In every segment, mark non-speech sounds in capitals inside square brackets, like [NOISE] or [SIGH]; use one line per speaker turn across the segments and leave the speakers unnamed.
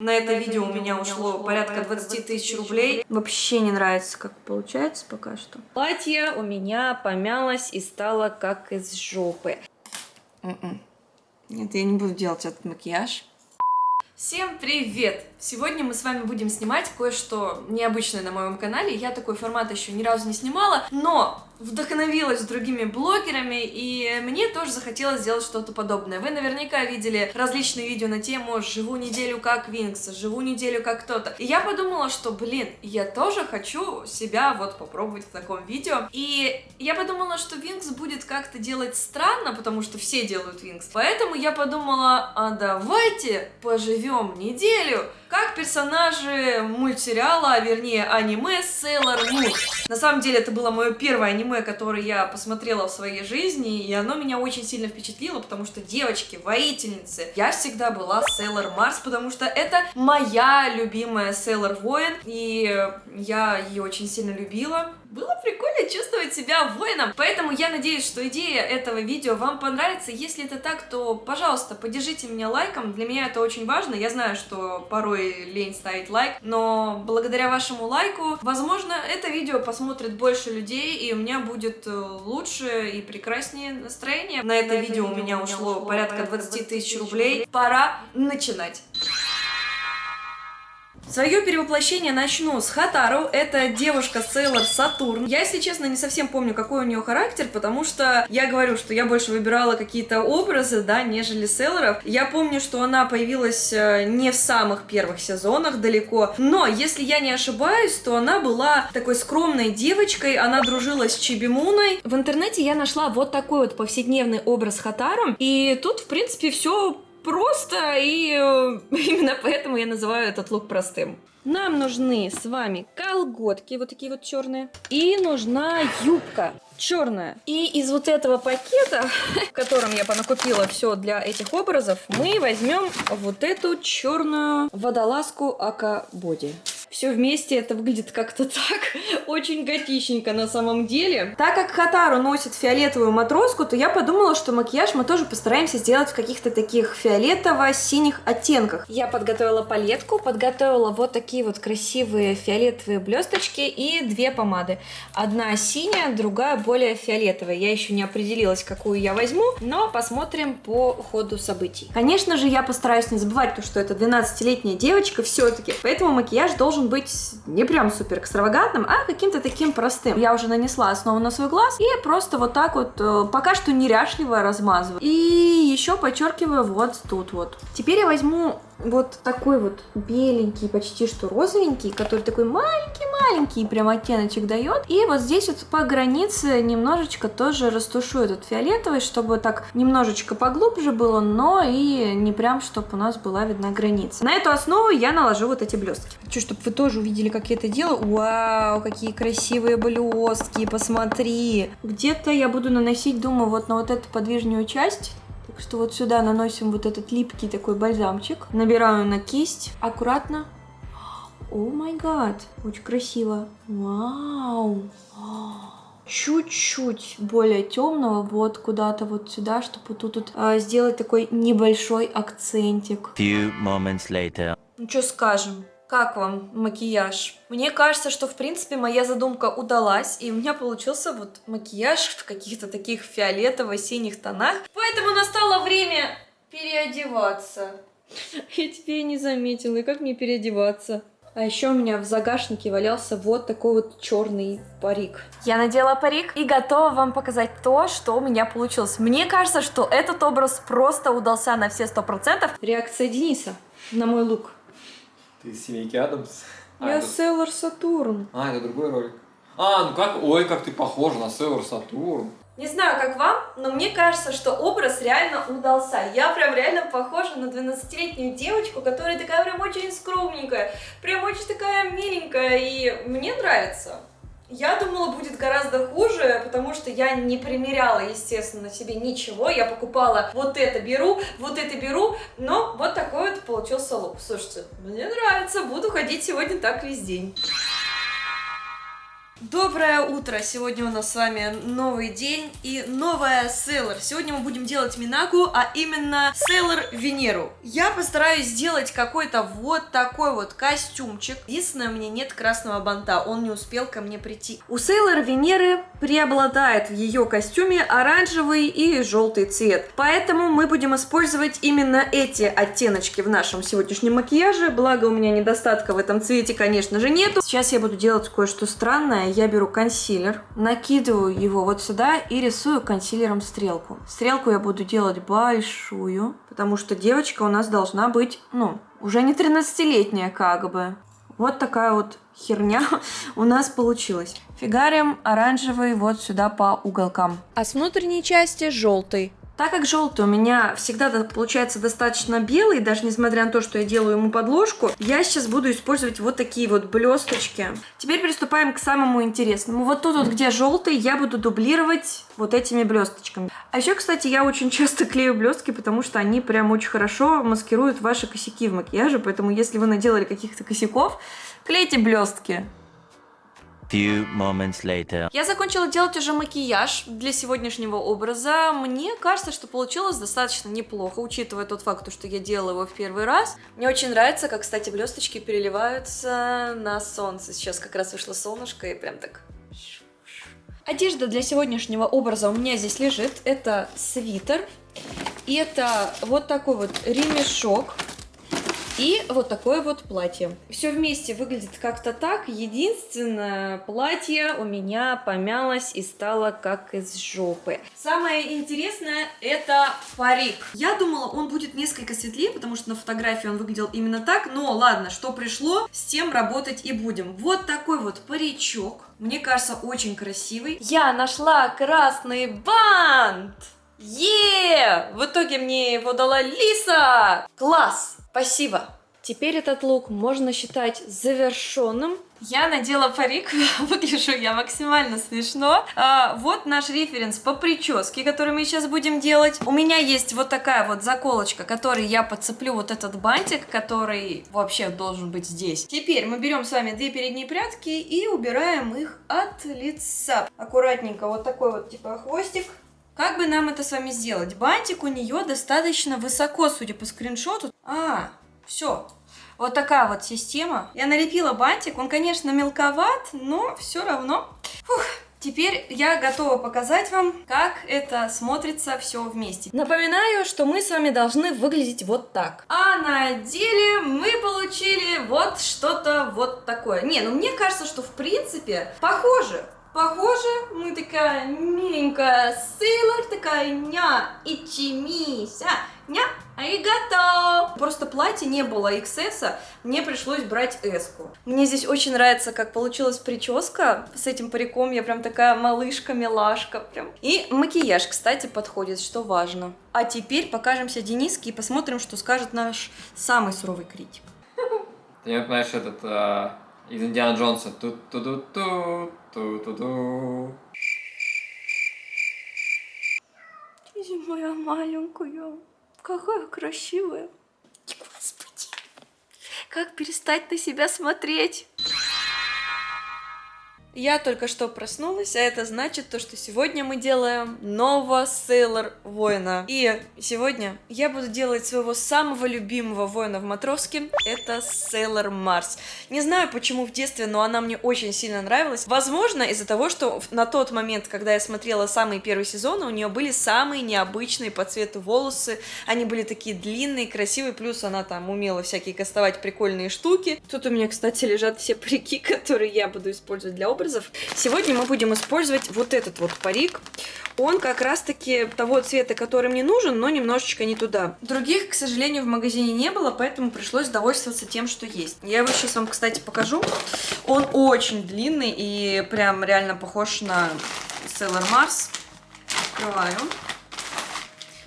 На это видео у меня ушло порядка 20 тысяч рублей. Вообще не нравится, как получается пока что. Платье у меня помялось и стало как из жопы.
М-м. Нет, я не буду делать этот макияж.
Всем привет! Сегодня мы с вами будем снимать кое-что необычное на моем канале. Я такой формат еще ни разу не снимала, но вдохновилась другими блогерами, и мне тоже захотелось сделать что-то подобное. Вы наверняка видели различные видео на тему «Живу неделю как Винкс», «Живу неделю как кто-то». И я подумала, что, блин, я тоже хочу себя вот попробовать в таком видео. И я подумала, что Винкс будет как-то делать странно, потому что все делают Винкс. Поэтому я подумала, а давайте поживем неделю как персонажи мультсериала, а вернее аниме Sailor Moon. На самом деле это было мое первое аниме, которое я посмотрела в своей жизни, и оно меня очень сильно впечатлило, потому что девочки, воительницы, я всегда была Sailor Mars, потому что это моя любимая Sailor Воин, и я ее очень сильно любила. Было прикольно чувствовать себя воином, поэтому я надеюсь, что идея этого видео вам понравится. Если это так, то, пожалуйста, поддержите меня лайком, для меня это очень важно. Я знаю, что порой лень ставить лайк, но благодаря вашему лайку, возможно, это видео посмотрит больше людей, и у меня будет э, лучше и прекраснее настроение. На это видео у меня ушло порядка 20 тысяч рублей. Пора начинать. Свое перевоплощение начну с Хатару. Это девушка Сейлор Сатурн. Я, если честно, не совсем помню, какой у нее характер, потому что я говорю, что я больше выбирала какие-то образы, да, нежели Сейлоров. Я помню, что она появилась э, не в самых первых сезонах далеко, но, если я не ошибаюсь, то она была такой скромной девочкой, она дружила с Чибимуной. В интернете я нашла вот такой вот повседневный образ Хатару, и тут, в принципе, все просто, и э, [LAUGHS] именно поэтому я называю этот лук простым. Нам нужны с вами колготки, вот такие вот черные, и нужна юбка черная. И из вот этого пакета, [LAUGHS] в котором я понакупила все для этих образов, мы возьмем вот эту черную водолазку Ака Боди все вместе это выглядит как-то так, [LAUGHS] очень готичненько на самом деле. Так как Хатару носит фиолетовую матроску, то я подумала, что макияж мы тоже постараемся сделать в каких-то таких фиолетово-синих оттенках. Я подготовила палетку, подготовила вот такие вот красивые фиолетовые блесточки и две помады. Одна синяя, другая более фиолетовая. Я еще не определилась, какую я возьму, но посмотрим по ходу событий. Конечно же, я постараюсь не забывать то, что это 12-летняя девочка все-таки, поэтому макияж должен должен быть не прям супер экстравагантным, а каким-то таким простым. Я уже нанесла основу на свой глаз и просто вот так вот э, пока что неряшливо размазываю. И еще подчеркиваю вот тут вот. Теперь я возьму вот такой вот беленький, почти что розовенький, который такой маленький-маленький прям оттеночек дает. И вот здесь вот по границе немножечко тоже растушую этот фиолетовый, чтобы так немножечко поглубже было, но и не прям, чтобы у нас была видна граница. На эту основу я наложу вот эти блестки. Хочу, чтобы вы тоже увидели, как я это делаю. Вау, какие красивые блестки, посмотри. Где-то я буду наносить, думаю, вот на вот эту подвижную часть что вот сюда наносим вот этот липкий такой бальзамчик. Набираю на кисть аккуратно. О май гад, очень красиво. Вау. Чуть-чуть более темного, вот куда-то вот сюда, чтобы тут, тут а, сделать такой небольшой акцентик. Few moments later. Ну что скажем? Как вам макияж? Мне кажется, что в принципе моя задумка удалась, и у меня получился вот макияж в каких-то таких фиолетово-синих тонах. Поэтому настало время переодеваться. [LAUGHS] Я тебе не заметила, и как мне переодеваться? А еще у меня в загашнике валялся вот такой вот черный парик. Я надела парик и готова вам показать то, что у меня получилось. Мне кажется, что этот образ просто удался на все сто процентов. Реакция Дениса на мой лук.
Ты из семейки Адамс?
А, Я это... Сатурн.
А, это другой ролик. А, ну как, ой, как ты похожа на Селлар Сатурн.
Не знаю, как вам, но мне кажется, что образ реально удался. Я прям реально похожа на 12-летнюю девочку, которая такая прям очень скромненькая, прям очень такая миленькая, и мне нравится. Я думала, будет гораздо хуже, потому что я не примеряла, естественно, на себе ничего. Я покупала вот это беру, вот это беру, но вот такой вот получился лук. Слушайте, мне нравится, буду ходить сегодня так весь день. Доброе утро! Сегодня у нас с вами новый день и новая Сейлор. Сегодня мы будем делать Минаку, а именно Сейлор Венеру. Я постараюсь сделать какой-то вот такой вот костюмчик. Единственное, у меня нет красного банта, он не успел ко мне прийти. У Сейлор Венеры преобладает в ее костюме оранжевый и желтый цвет. Поэтому мы будем использовать именно эти оттеночки в нашем сегодняшнем макияже. Благо у меня недостатка в этом цвете, конечно же, нету. Сейчас я буду делать кое-что странное я беру консилер, накидываю его вот сюда и рисую консилером стрелку. Стрелку я буду делать большую, потому что девочка у нас должна быть, ну, уже не 13-летняя как бы. Вот такая вот херня [LAUGHS] у нас получилась. Фигарим оранжевый вот сюда по уголкам. А с внутренней части желтый. Так как желтый у меня всегда получается достаточно белый, даже несмотря на то, что я делаю ему подложку, я сейчас буду использовать вот такие вот блесточки. Теперь приступаем к самому интересному. Вот тут вот, где желтый, я буду дублировать вот этими блесточками. А еще, кстати, я очень часто клею блестки, потому что они прям очень хорошо маскируют ваши косяки в макияже, поэтому если вы наделали каких-то косяков, клейте блестки.
Few moments later.
Я закончила делать уже макияж для сегодняшнего образа. Мне кажется, что получилось достаточно неплохо, учитывая тот факт, что я делала его в первый раз. Мне очень нравится, как, кстати, блесточки переливаются на солнце. Сейчас как раз вышло солнышко и прям так... Одежда для сегодняшнего образа у меня здесь лежит. Это свитер. И это вот такой вот ремешок и вот такое вот платье. Все вместе выглядит как-то так. Единственное, платье у меня помялось и стало как из жопы. Самое интересное это парик. Я думала, он будет несколько светлее, потому что на фотографии он выглядел именно так. Но ладно, что пришло, с тем работать и будем. Вот такой вот паричок. Мне кажется, очень красивый. Я нашла красный бант! Е! В итоге мне его дала Лиса! Класс! Спасибо. Теперь этот лук можно считать завершенным. Я надела парик, [LAUGHS] выгляжу я максимально смешно. А, вот наш референс по прическе, который мы сейчас будем делать. У меня есть вот такая вот заколочка, которой я подцеплю вот этот бантик, который вообще должен быть здесь. Теперь мы берем с вами две передние прядки и убираем их от лица. Аккуратненько вот такой вот типа хвостик. Как бы нам это с вами сделать? Бантик у нее достаточно высоко, судя по скриншоту. А, все. Вот такая вот система. Я налепила бантик. Он, конечно, мелковат, но все равно. Фух. Теперь я готова показать вам, как это смотрится все вместе. Напоминаю, что мы с вами должны выглядеть вот так. А на деле мы получили вот что-то вот такое. Не, ну мне кажется, что в принципе похоже. Похоже, мы такая миленькая Сейлор, такая ня, и чимися, ня, а и готов. Просто платье не было XS, мне пришлось брать S. -ку. Мне здесь очень нравится, как получилась прическа с этим париком, я прям такая малышка-милашка прям. И макияж, кстати, подходит, что важно. А теперь покажемся Дениске и посмотрим, что скажет наш самый суровый критик.
Ты знаешь, этот... А из Индиана Джонса. Ту-ту-ту-ту, ту-ту-ту.
Иди, моя маленькая, какая красивая. Господи, как перестать на себя смотреть? Я только что проснулась, а это значит то, что сегодня мы делаем нового Сейлор воина. И сегодня я буду делать своего самого любимого воина в Матроске, это Сейлор Марс. Не знаю почему в детстве, но она мне очень сильно нравилась. Возможно из-за того, что на тот момент, когда я смотрела самые первые сезоны, у нее были самые необычные по цвету волосы, они были такие длинные, красивые, плюс она там умела всякие кастовать прикольные штуки. Тут у меня, кстати, лежат все парики, [LAUGHS] которые я буду использовать для образа образов. Сегодня мы будем использовать вот этот вот парик. Он как раз-таки того цвета, который мне нужен, но немножечко не туда. Других, к сожалению, в магазине не было, поэтому пришлось довольствоваться тем, что есть. Я его сейчас вам, кстати, покажу. Он очень длинный и прям реально похож на Sailor Mars. Открываю.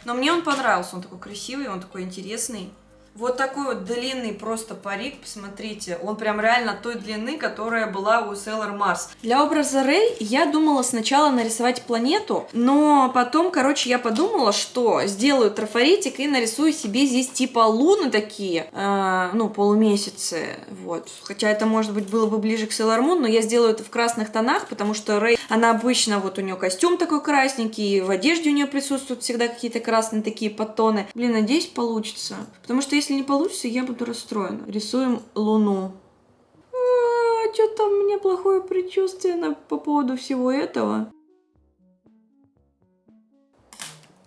Но мне он понравился, он такой красивый, он такой интересный. Вот такой вот длинный просто парик, посмотрите. Он прям реально той длины, которая была у Sailor Mars. Для образа Рэй я думала сначала нарисовать планету, но потом, короче, я подумала, что сделаю трафаретик и нарисую себе здесь типа луны такие, э, ну, полумесяцы, вот. Хотя это, может быть, было бы ближе к Sailor Moon, но я сделаю это в красных тонах, потому что Рэй, она обычно, вот у нее костюм такой красненький, в одежде у нее присутствуют всегда какие-то красные такие подтоны. Блин, надеюсь, получится. Потому что если не получится, я буду расстроена. Рисуем луну. А, что-то у меня плохое предчувствие на, по поводу всего этого.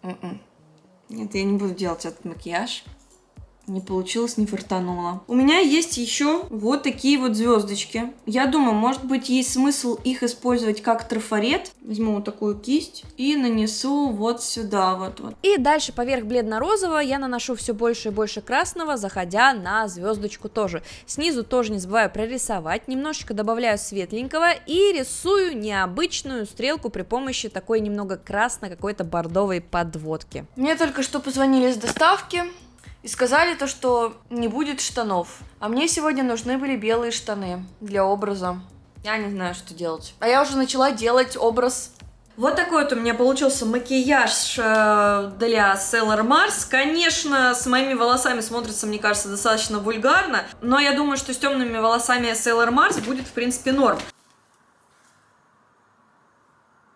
М-м. Нет, я не буду делать этот макияж. Не получилось, не фартануло.
У меня есть еще вот такие вот звездочки. Я думаю, может быть, есть смысл их использовать как трафарет. Возьму вот такую кисть и нанесу вот сюда вот. вот.
И дальше поверх бледно-розового я наношу все больше и больше красного, заходя на звездочку тоже. Снизу тоже не забываю прорисовать, немножечко добавляю светленького и рисую необычную стрелку при помощи такой немного красно какой-то бордовой подводки.
Мне только что позвонили с доставки и сказали то, что не будет штанов. А мне сегодня нужны были белые штаны для образа. Я не знаю, что делать. А я уже начала делать образ вот такой вот у меня получился макияж э, для Sailor Mars. Конечно, с моими волосами смотрится, мне кажется, достаточно вульгарно, но я думаю, что с темными волосами Sailor Mars будет, в принципе, норм.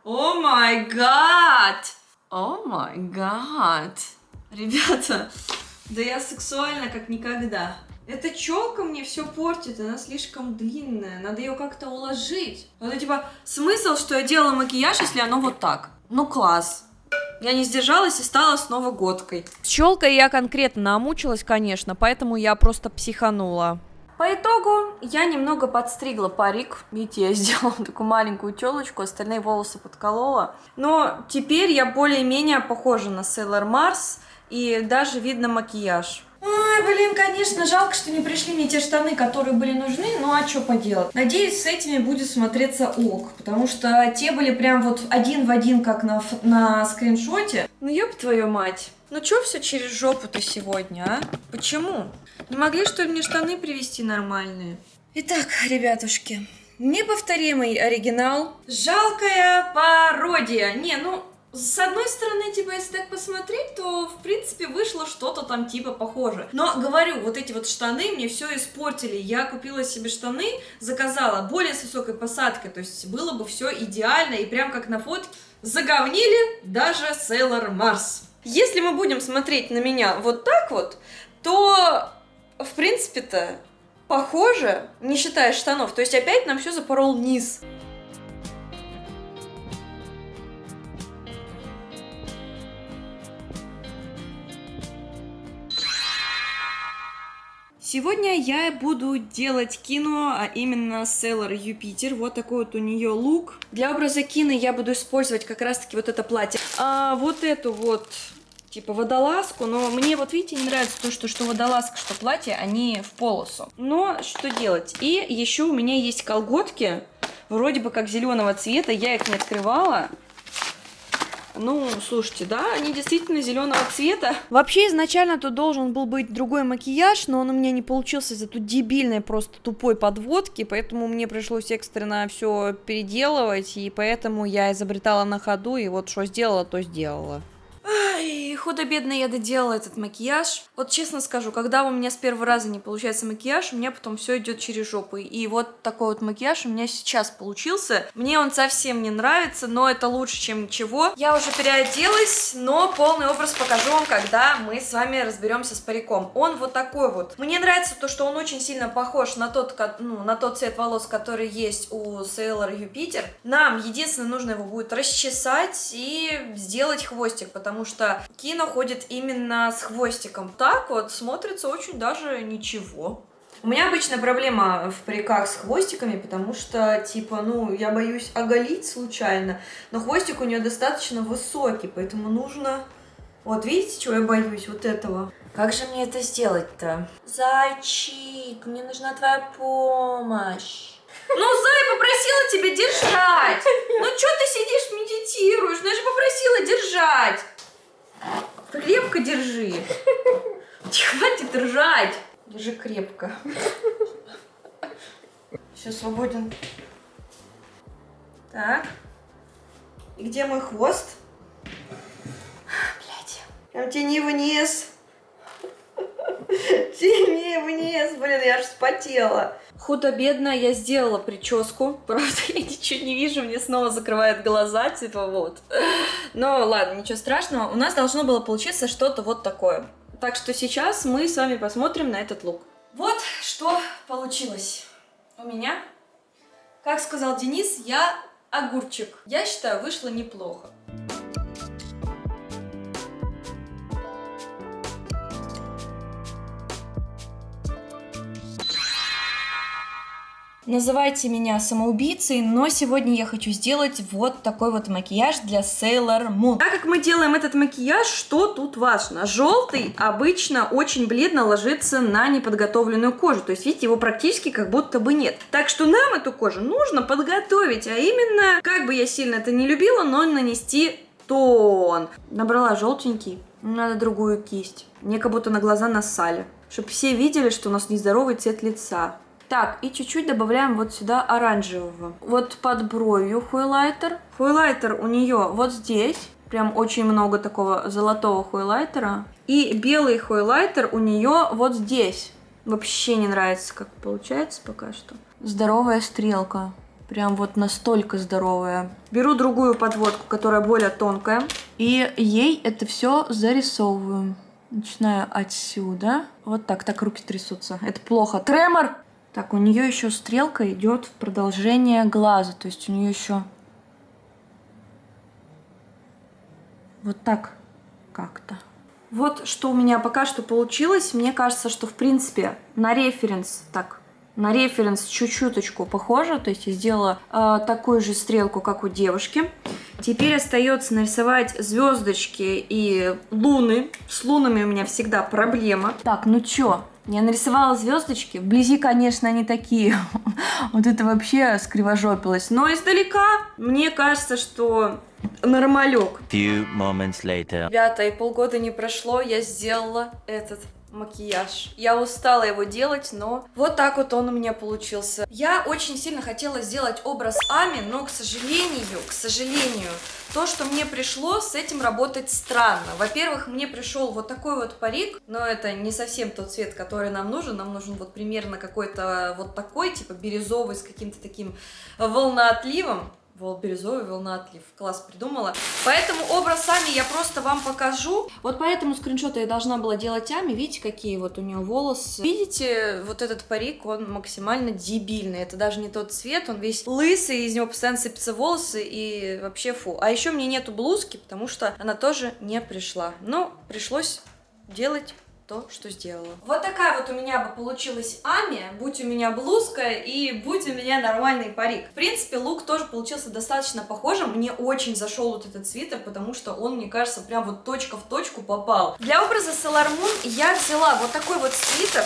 О май гад! О май гад! Ребята, да я сексуальна как никогда. Эта челка мне все портит, она слишком длинная, надо ее как-то уложить. Это типа смысл, что я делала макияж, если оно вот так. Ну класс. Я не сдержалась и стала снова годкой.
С челкой я конкретно намучилась, конечно, поэтому я просто психанула.
По итогу я немного подстригла парик. Видите, я [LAUGHS] сделала такую маленькую челочку, остальные волосы подколола. Но теперь я более-менее похожа на Sailor Mars, и даже видно макияж. Ой, блин, конечно, жалко, что не пришли мне те штаны, которые были нужны, ну а что поделать. Надеюсь, с этими будет смотреться ок, потому что те были прям вот один в один, как на, на скриншоте. Ну ёб твою мать. Ну чё все через жопу-то сегодня, а? Почему? Не могли, что ли, мне штаны привезти нормальные? Итак, ребятушки, неповторимый оригинал. Жалкая пародия. Не, ну, с одной стороны, типа, если так посмотреть, то, в принципе, вышло что-то там, типа, похоже. Но, говорю, вот эти вот штаны мне все испортили. Я купила себе штаны, заказала более с высокой посадкой, то есть было бы все идеально, и прям как на фотке заговнили даже Sailor Mars. Если мы будем смотреть на меня вот так вот, то, в принципе-то, похоже, не считая штанов. То есть опять нам все запорол низ. Сегодня я буду делать кино, а именно Sailor Юпитер. Вот такой вот у нее лук. Для образа кино я буду использовать как раз-таки вот это платье. А вот эту вот типа водолазку, но мне вот видите не нравится то, что, что водолазка, что платье, они в полосу. Но что делать? И еще у меня есть колготки, вроде бы как зеленого цвета, я их не открывала. Ну, слушайте, да, они действительно зеленого цвета.
Вообще, изначально тут должен был быть другой макияж, но он у меня не получился из-за тут дебильной, просто тупой подводки, поэтому мне пришлось экстренно все переделывать, и поэтому я изобретала на ходу, и вот что сделала, то сделала.
Ай, худо-бедно я доделала этот макияж. Вот честно скажу, когда у меня с первого раза не получается макияж, у меня потом все идет через жопу. И вот такой вот макияж у меня сейчас получился. Мне он совсем не нравится, но это лучше, чем ничего. Я уже переоделась, но полный образ покажу вам, когда мы с вами разберемся с париком. Он вот такой вот. Мне нравится то, что он очень сильно похож на тот, ну, на тот цвет волос, который есть у Sailor Юпитер. Нам единственное нужно его будет расчесать и сделать хвостик, потому что Кино ходит именно с хвостиком. Так вот, смотрится очень даже ничего. У меня обычно проблема в париках с хвостиками, потому что, типа, ну, я боюсь оголить случайно, но хвостик у нее достаточно высокий, поэтому нужно... Вот, видите, чего я боюсь? Вот этого. Как же мне это сделать-то? Зайчик, мне нужна твоя помощь. Ну, Зай, попросила тебя держать. Ну, что ты сидишь, медитируешь? Ну, я же попросила держать. Крепко держи. Хватит ржать! Держи крепко. Все, свободен. Так. И где мой хвост? Блять. Прям тяни вниз. Тяни вниз. Блин, я аж вспотела. Худо-бедно я сделала прическу. [LAUGHS] Правда, я ничего не вижу, мне снова закрывают глаза, типа вот. Но ладно, ничего страшного. У нас должно было получиться что-то вот такое. Так что сейчас мы с вами посмотрим на этот лук. Вот что получилось у меня. Как сказал Денис, я огурчик. Я считаю, вышло неплохо. Называйте меня самоубийцей, но сегодня я хочу сделать вот такой вот макияж для Sailor Moon. Так как мы делаем этот макияж, что тут важно? Желтый обычно очень бледно ложится на неподготовленную кожу, то есть видите, его практически как будто бы нет. Так что нам эту кожу нужно подготовить, а именно, как бы я сильно это не любила, но нанести тон. Набрала желтенький, надо другую кисть. Мне как будто на глаза нассали, чтобы все видели, что у нас нездоровый цвет лица. Так, и чуть-чуть добавляем вот сюда оранжевого. Вот под бровью хуйлайтер. Хуйлайтер у нее вот здесь. Прям очень много такого золотого хуйлайтера. И белый хуйлайтер у нее вот здесь. Вообще не нравится, как получается пока что. Здоровая стрелка. Прям вот настолько здоровая. Беру другую подводку, которая более тонкая. И ей это все зарисовываю. Начинаю отсюда. Вот так, так руки трясутся. Это плохо. Тремор! Так, у нее еще стрелка идет в продолжение глаза, то есть у нее еще вот так как-то. Вот что у меня пока что получилось. Мне кажется, что в принципе на референс так на референс чуть-чуточку похоже, то есть я сделала э, такую же стрелку, как у девушки. Теперь остается нарисовать звездочки и луны. С лунами у меня всегда проблема. Так, ну чё, я нарисовала звездочки. Вблизи, конечно, они такие. [LAUGHS] вот это вообще скривожопилось. Но издалека мне кажется, что нормалек.
Few moments later.
Ребята, и полгода не прошло, я сделала этот макияж. Я устала его делать, но вот так вот он у меня получился. Я очень сильно хотела сделать образ Ами, но, к сожалению, к сожалению, то, что мне пришло, с этим работать странно. Во-первых, мне пришел вот такой вот парик, но это не совсем тот цвет, который нам нужен. Нам нужен вот примерно какой-то вот такой, типа бирюзовый, с каким-то таким волноотливом. Волбирюзовый волноотлив. Класс придумала. Поэтому образ Ами я просто вам покажу. Вот поэтому скриншоты я должна была делать Ами. Видите, какие вот у нее волосы. Видите, вот этот парик, он максимально дебильный. Это даже не тот цвет, он весь лысый, из него постоянно сыпятся волосы и вообще фу. А еще мне нету блузки, потому что она тоже не пришла. Но пришлось делать то, что сделала. Вот такая вот у меня бы получилась Ами, будь у меня блузка и будь у меня нормальный парик. В принципе, лук тоже получился достаточно похожим. Мне очень зашел вот этот свитер, потому что он, мне кажется, прям вот точка в точку попал. Для образа Sailor Moon я взяла вот такой вот свитер.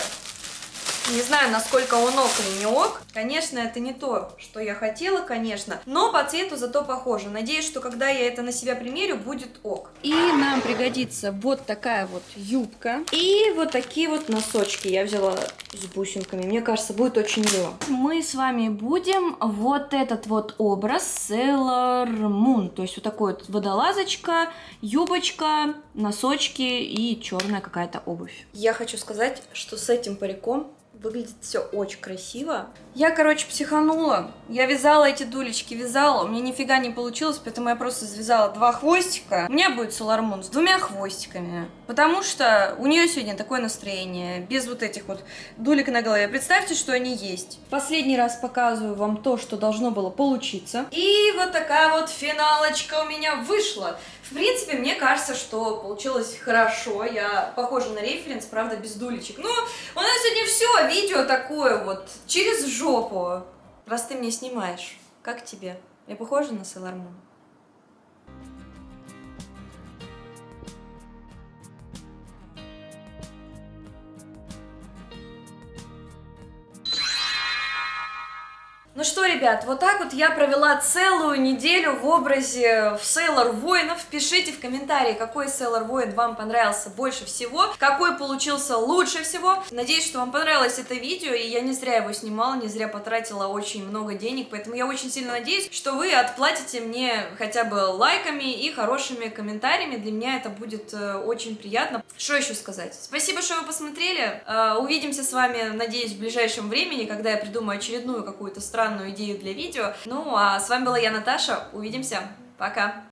Не знаю, насколько он ок или не ок. Конечно, это не то, что я хотела, конечно, но по цвету зато похоже. Надеюсь, что когда я это на себя примерю, будет ок. И нам пригодится вот такая вот юбка и вот такие вот носочки. Я взяла с бусинками. Мне кажется, будет очень мило. Мы с вами будем вот этот вот образ Sailor Moon. То есть вот такой вот водолазочка, юбочка, носочки и черная какая-то обувь. Я хочу сказать, что с этим париком Выглядит все очень красиво. Я, короче, психанула. Я вязала эти дулечки, вязала. У меня нифига не получилось, поэтому я просто связала два хвостика. У меня будет Солармун с двумя хвостиками. Потому что у нее сегодня такое настроение. Без вот этих вот дулек на голове. Представьте, что они есть. Последний раз показываю вам то, что должно было получиться. И вот такая вот финалочка у меня вышла. В принципе, мне кажется, что получилось хорошо. Я похожа на референс, правда, без дулечек. Но у нас сегодня все, видео такое вот, через жопу. Раз ты мне снимаешь, как тебе? Я похожа на Sailor Ну что, ребят, вот так вот я провела целую неделю в образе Сейлор Воинов. Пишите в комментарии, какой Сейлор Воин вам понравился больше всего, какой получился лучше всего. Надеюсь, что вам понравилось это видео, и я не зря его снимала, не зря потратила очень много денег, поэтому я очень сильно надеюсь, что вы отплатите мне хотя бы лайками и хорошими комментариями. Для меня это будет э, очень приятно. Что еще сказать? Спасибо, что вы посмотрели. Э, увидимся с вами, надеюсь, в ближайшем времени, когда я придумаю очередную какую-то странную идею для видео. Ну, а с вами была я, Наташа. Увидимся. Пока.